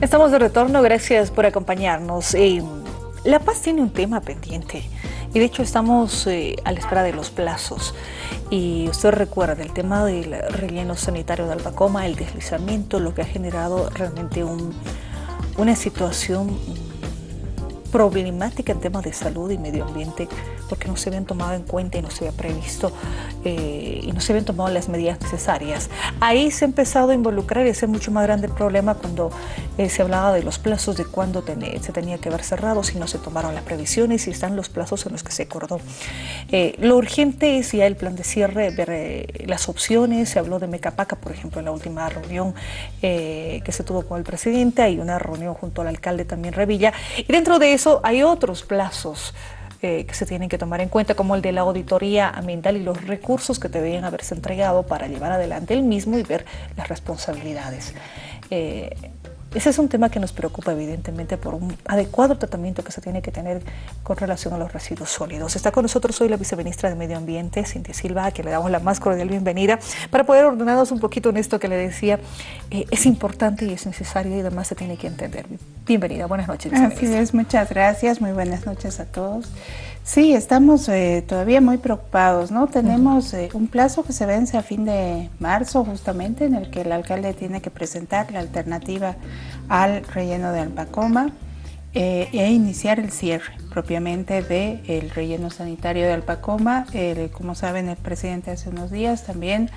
Estamos de retorno, gracias por acompañarnos. Eh, la Paz tiene un tema pendiente y de hecho estamos eh, a la espera de los plazos. Y usted recuerda el tema del relleno sanitario de Albacoma, el deslizamiento, lo que ha generado realmente una situación problemática en temas de salud y medio ambiente porque no se habían tomado en cuenta y no se había previsto eh, y no se habían tomado las medidas necesarias. Ahí se ha empezado a involucrar y ese es mucho más grande problema cuando eh, se hablaba de los plazos de cuándo se tenía que haber cerrado, si no se tomaron las previsiones y están los plazos en los que se acordó. Eh, lo urgente es ya el plan de cierre, ver las opciones, se habló de Mecapaca, por ejemplo, en la última reunión que se tuvo con el presidente, hay una reunión junto al alcalde también Revilla, y dentro de eso hay otros plazos eh, que se tienen que tomar en cuenta, como el de la auditoría ambiental y los recursos que debían haberse entregado para llevar adelante el mismo y ver las responsabilidades. Eh, ese es un tema que nos preocupa evidentemente por un adecuado tratamiento que se tiene que tener con relación a los residuos sólidos. Está con nosotros hoy la viceministra de Medio Ambiente, Cintia Silva, a quien le damos la más cordial bienvenida, para poder ordenarnos un poquito en esto que le decía, eh, es importante y es necesario y además se tiene que entender. Bienvenida, buenas noches. Así es, muchas gracias, muy buenas noches a todos. Sí, estamos eh, todavía muy preocupados, ¿no? Tenemos eh, un plazo que se vence a fin de marzo justamente en el que el alcalde tiene que presentar la alternativa al relleno de Alpacoma eh, e iniciar el cierre propiamente del relleno sanitario de Alpacoma. como saben, el presidente hace unos días también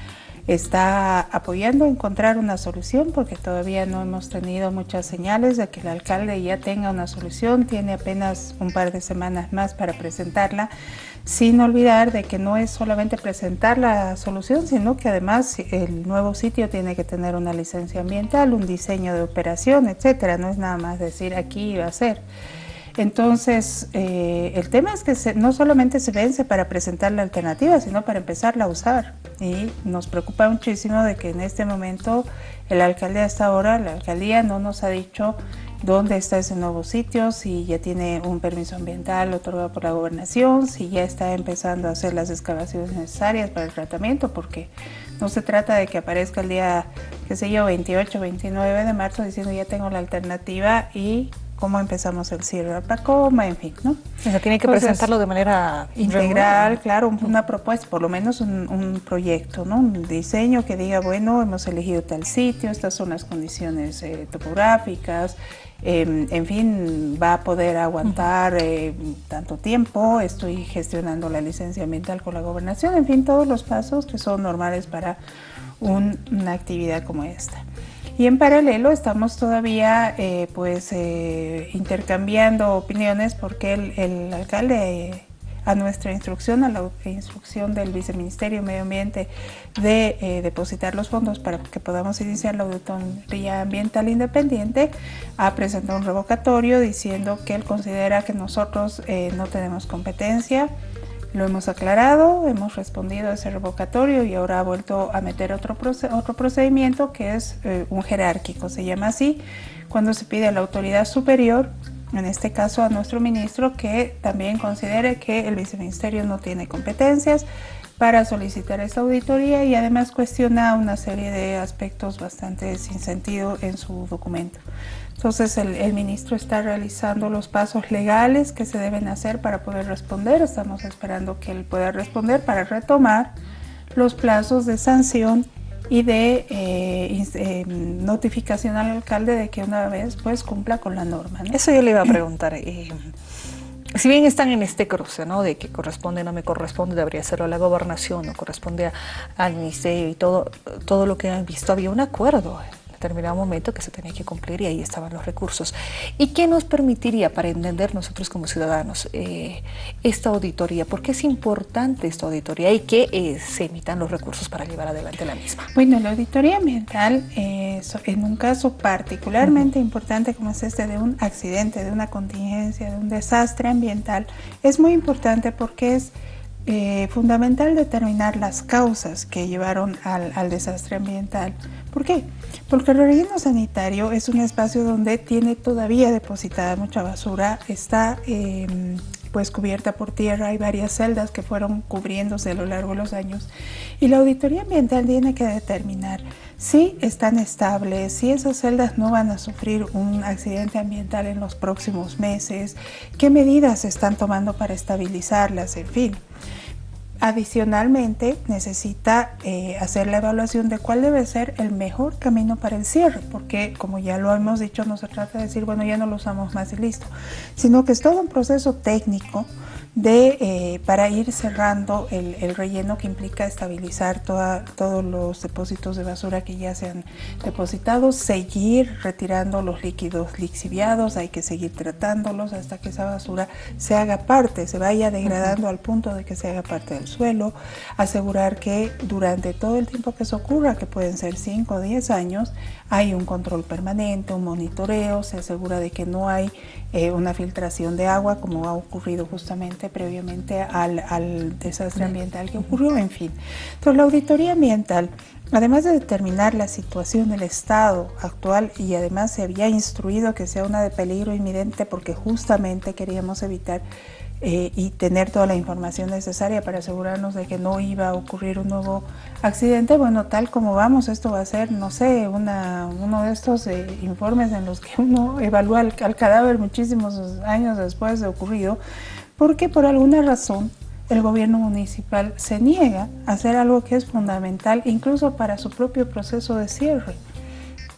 está apoyando encontrar una solución porque todavía no hemos tenido muchas señales de que el alcalde ya tenga una solución, tiene apenas un par de semanas más para presentarla, sin olvidar de que no es solamente presentar la solución, sino que además el nuevo sitio tiene que tener una licencia ambiental, un diseño de operación, etcétera, no es nada más decir aquí va a ser. Entonces, eh, el tema es que no solamente se vence para presentar la alternativa, sino para empezarla a usar. Y nos preocupa muchísimo de que en este momento el alcalde hasta ahora, la alcaldía no nos ha dicho dónde está ese nuevo sitio, si ya tiene un permiso ambiental otorgado por la gobernación, si ya está empezando a hacer las excavaciones necesarias para el tratamiento, porque no se trata de que aparezca el día, qué sé yo, 28, 29 de marzo diciendo ya tengo la alternativa y cómo empezamos el cierre de Pacoma, en fin, ¿no? O sea, tiene que presentarlo de manera integral, claro, una propuesta, por lo menos un, proyecto, ¿no? Un diseño que diga, bueno, hemos elegido tal sitio, estas son las condiciones eh, topográficas, em, en fin, va a poder aguantar eh, tanto tiempo, estoy gestionando la licencia ambiental con la gobernación, en fin, todos los pasos que son normales para una actividad como esta. Y en paralelo estamos todavía eh, pues eh, intercambiando opiniones porque el, alcalde a nuestra instrucción, a la instrucción del Viceministerio de Medio Ambiente de eh, depositar los fondos para que podamos iniciar la auditoría ambiental independiente, ha presentado un revocatorio diciendo que él considera que nosotros no tenemos competencia lo hemos aclarado, hemos respondido a ese revocatorio y ahora ha vuelto a meter otro, otro procedimiento que es eh, un jerárquico, se llama así, cuando se pide a la autoridad superior, en este caso a nuestro ministro, que también considere que el viceministerio no tiene competencias para solicitar esta auditoría y además cuestiona una serie de aspectos bastante sin sentido en su documento. Entonces el, ministro está realizando los pasos legales que se deben hacer para poder responder. Estamos esperando que él pueda responder para retomar los plazos de sanción y de eh, eh, notificación al alcalde de que una vez pues cumpla con la norma. Eso yo le iba a preguntar. Eh, si bien están en este cruce, ¿no? De que corresponde, no me corresponde, debería serlo a la gobernación, no corresponde al ministerio y todo, todo lo que han visto, había un acuerdo determinado momento que se tenía que cumplir y ahí estaban los recursos. ¿Y qué nos permitiría para entender nosotros como ciudadanos eh, esta auditoría? ¿Por qué es importante esta auditoría y que eh, se emitan los recursos para llevar adelante la misma? Bueno, la auditoría ambiental eh, en un caso particularmente importante como es este de un accidente, de una contingencia, de un desastre ambiental, es muy importante porque es eh, fundamental determinar las causas que llevaron al, desastre ambiental. ¿Por qué? Porque el relleno sanitario es un espacio donde tiene todavía depositada mucha basura, está em, pues cubierta por tierra, hay varias celdas que fueron cubriéndose a lo largo de los años y la auditoría ambiental tiene que determinar si están estables, si esas celdas no van a sufrir un accidente ambiental en los próximos meses, qué medidas se están tomando para estabilizarlas, en fin. Adicionalmente, necesita eh, hacer la evaluación de cuál debe ser el mejor camino para el cierre, porque como ya lo hemos dicho, no se trata de decir, bueno, ya no lo usamos más y listo, sino que es todo un proceso técnico de, eh, para ir cerrando el, relleno que implica estabilizar todos los depósitos de basura que ya se han depositado, seguir retirando los líquidos lixiviados, hay que seguir tratándolos hasta que esa basura se haga parte, se vaya degradando al punto de que se haga parte del suelo, asegurar que durante todo el tiempo que eso ocurra, que pueden ser 5 o 10 años, hay un control permanente, un monitoreo, se asegura de que no hay eh, una filtración de agua como ha ocurrido justamente previamente al, desastre ambiental que ocurrió, en fin. Entonces la auditoría ambiental Además de determinar la situación del estado actual y además se había instruido que sea una de peligro inminente porque justamente queríamos evitar eh, y tener toda la información necesaria para asegurarnos de que no iba a ocurrir un nuevo accidente. Bueno, tal como vamos, esto va a ser, no sé, una, uno de estos eh, informes en los que uno evalúa al, cadáver muchísimos años después de ocurrido, porque por alguna razón el gobierno municipal se niega a hacer algo que es fundamental incluso para su propio proceso de cierre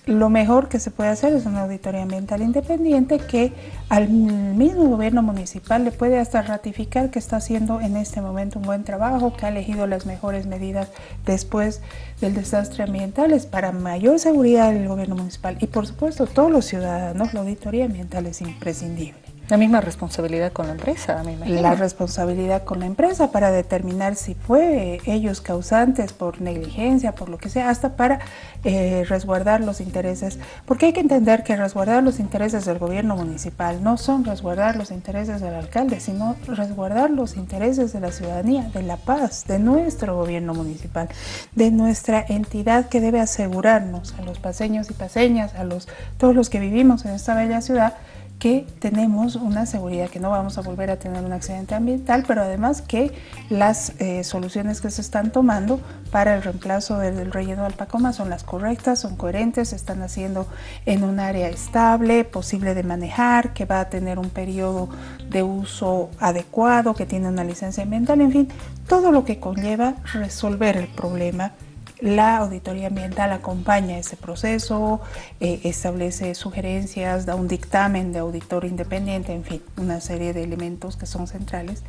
lo mejor que se puede hacer es una auditoría ambiental independiente que al mismo gobierno municipal le puede hasta ratificar que está haciendo en este momento un buen trabajo, que ha elegido las mejores medidas después del desastre ambiental, es para mayor seguridad del gobierno municipal y por supuesto todos los ciudadanos, la auditoría ambiental es imprescindible. La misma responsabilidad con la empresa, La responsabilidad con la empresa para determinar si fue ellos causantes por negligencia, por lo que sea, hasta para eh, resguardar los intereses. Porque hay que entender que resguardar los intereses del gobierno municipal no son resguardar los intereses del alcalde, sino resguardar los intereses de la ciudadanía, de la paz, de nuestro gobierno municipal, de nuestra entidad que debe asegurarnos a los paseños y paseñas, a los, todos los que vivimos en esta bella ciudad, que tenemos una seguridad que no vamos a volver a tener un accidente ambiental, pero además que las eh, soluciones que se están tomando para el reemplazo del, relleno de alpacoma son las correctas, son coherentes, se están haciendo en un área estable, posible de manejar, que va a tener un periodo de uso adecuado, que tiene una licencia ambiental, en fin, todo lo que conlleva resolver el problema la auditoría ambiental acompaña ese proceso, eh, establece sugerencias, da un dictamen de auditor independiente, en fin, una serie de elementos que son centrales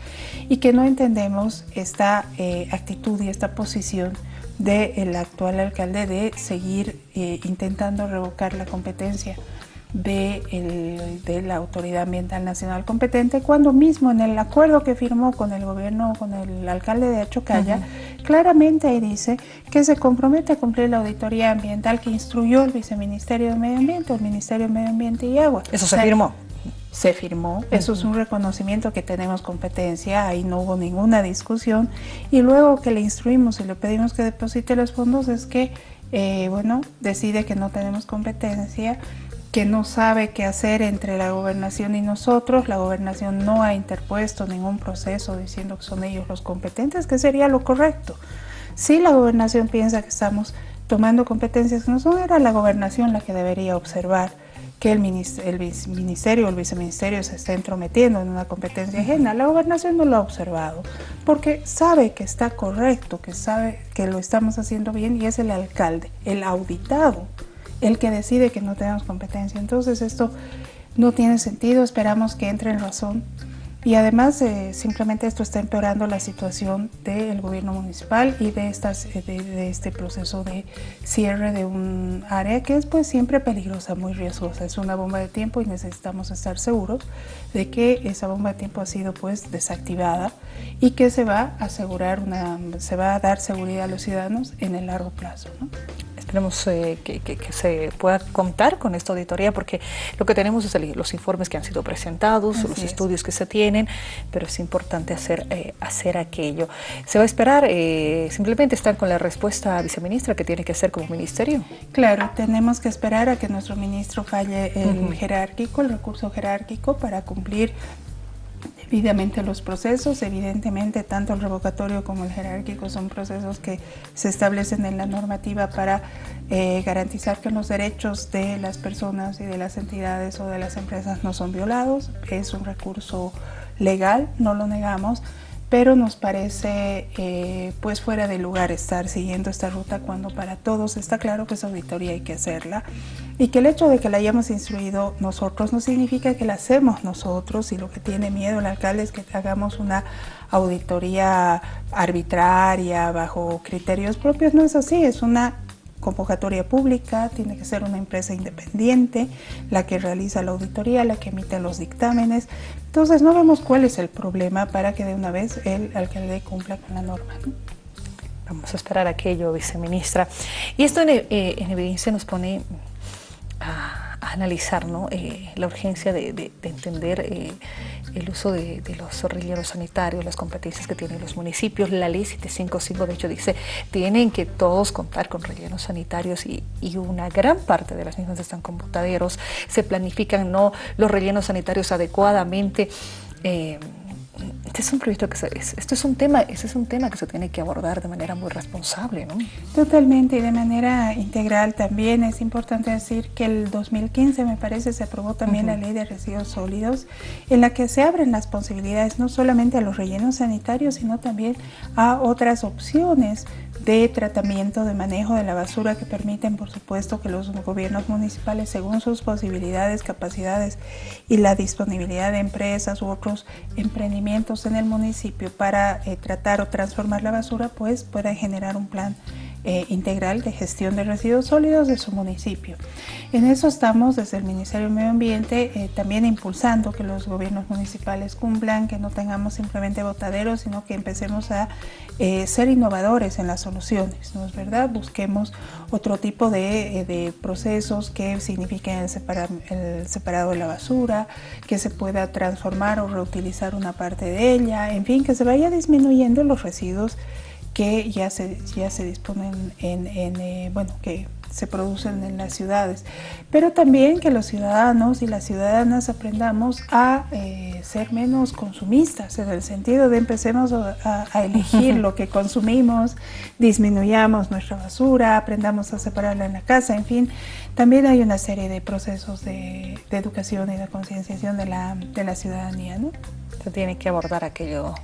y que no entendemos esta eh, actitud y esta posición del actual alcalde de seguir eh, intentando revocar la competencia de, de, la Autoridad Ambiental Nacional competente, cuando mismo en el acuerdo que firmó con el gobierno, con el alcalde de Achocaya, claramente ahí dice que se compromete a cumplir la auditoría ambiental que instruyó el Viceministerio de Medio Ambiente, el Ministerio de Medio Ambiente y Agua. Eso se firmó. Se firmó, eso es un reconocimiento que tenemos competencia, ahí no hubo ninguna discusión y luego que le instruimos y le pedimos que deposite los fondos es que, eh, bueno, decide que no tenemos competencia que no sabe qué hacer entre la gobernación y nosotros. La gobernación no ha interpuesto ningún proceso diciendo que son ellos los competentes, que sería lo correcto. Si la gobernación piensa que estamos tomando competencias que no son, era la gobernación la que debería observar que el, ministerio o el viceministerio se está entrometiendo en una competencia ajena. La gobernación no lo ha observado porque sabe que está correcto, que sabe que lo estamos haciendo bien y es el alcalde, el auditado el que decide que no tenemos competencia. Entonces esto no tiene sentido, esperamos que entre en razón y además simplemente esto está empeorando la situación del gobierno municipal y de, estas, eh, de, este proceso de cierre de un área que es pues siempre peligrosa, muy riesgosa. Es una bomba de tiempo y necesitamos estar seguros de que esa bomba de tiempo ha sido pues desactivada y que se va a asegurar una, se va a dar seguridad a los ciudadanos en el largo plazo. ¿no? Esperemos eh, que, se pueda contar con esta auditoría porque lo que tenemos es los informes que han sido presentados, los estudios que se tienen, pero es importante hacer, eh, hacer aquello. ¿Se va a esperar? Eh, ¿Simplemente están con la respuesta viceministra que tiene que hacer como ministerio? Claro, tenemos que esperar a que nuestro ministro falle el jerárquico, el recurso jerárquico para cumplir Evidentemente los procesos, evidentemente tanto el revocatorio como el jerárquico son procesos que se establecen en la normativa para eh, garantizar que los derechos de las personas y de las entidades o de las empresas no son violados. Es un recurso legal, no lo negamos, pero nos parece eh, pues fuera de lugar estar siguiendo esta ruta cuando para todos está claro que esa auditoría hay que hacerla y que el hecho de que la hayamos instruido nosotros no significa que la hacemos nosotros y lo que tiene miedo el alcalde es que hagamos una auditoría arbitraria bajo criterios propios, no es así, es una convocatoria pública, tiene que ser una empresa independiente la que realiza la auditoría, la que emite los dictámenes. Entonces no vemos cuál es el problema para que de una vez el alcalde cumpla con la norma. Vamos a esperar aquello, viceministra. Y esto en, eh, en evidencia nos pone a analizar ¿no? Eh, la urgencia de, entender eh, el uso de, los rellenos sanitarios, las competencias que tienen los municipios. La ley 755 de hecho dice tienen que todos contar con rellenos sanitarios y, una gran parte de las mismas están con. Se planifican no los rellenos sanitarios adecuadamente. Eh, este es un proyecto que se, esto es un tema, ese es un tema que se tiene que abordar de manera muy responsable, ¿no? Totalmente y de manera integral también. Es importante decir que el 2015 me parece se aprobó también la ley de residuos sólidos en la que se abren las posibilidades no solamente a los rellenos sanitarios sino también a otras opciones de tratamiento, de manejo de la basura que permiten, por supuesto, que los gobiernos municipales, según sus posibilidades, capacidades y la disponibilidad de empresas u otros emprendimientos en el municipio para eh, tratar o transformar la basura, pues puedan generar un plan eh, integral de gestión de residuos sólidos de su municipio. En eso estamos desde el Ministerio del Medio Ambiente eh, también impulsando que los gobiernos municipales cumplan, que no tengamos simplemente botaderos, sino que empecemos a eh, ser innovadores en las soluciones, ¿no es verdad? Busquemos otro tipo de, procesos que signifiquen el, el separado de la basura, que se pueda transformar o reutilizar una parte de ella, en fin, que se vaya disminuyendo los residuos que ya se, ya se disponen en, eh, bueno, que se producen en las ciudades, pero también que los ciudadanos y las ciudadanas aprendamos a eh, ser menos consumistas, en el sentido de empecemos a, elegir lo que consumimos, disminuyamos nuestra basura, aprendamos a separarla en la casa, en fin, también hay una serie de procesos de, de educación y de concienciación de la, de la ciudadanía. ¿no? Se tiene que abordar aquello,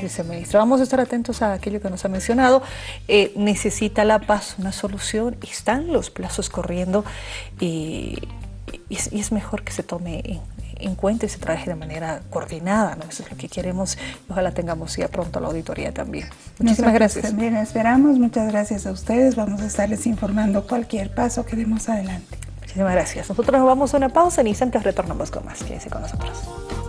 viceministro. Vamos a estar atentos a aquello que nos ha mencionado. Eh, necesita La Paz una solución, están los plazos corriendo y, es, mejor que se tome en, cuenta y se trabaje de manera coordinada, ¿no? Eso es lo que queremos ojalá tengamos ya pronto la auditoría también. Muchísimas gracias. También esperamos, muchas gracias a ustedes, vamos a estarles informando cualquier paso que demos adelante. Muchísimas gracias. Nosotros nos vamos a una pausa, en instantes retornamos con más. Quédense con nosotros.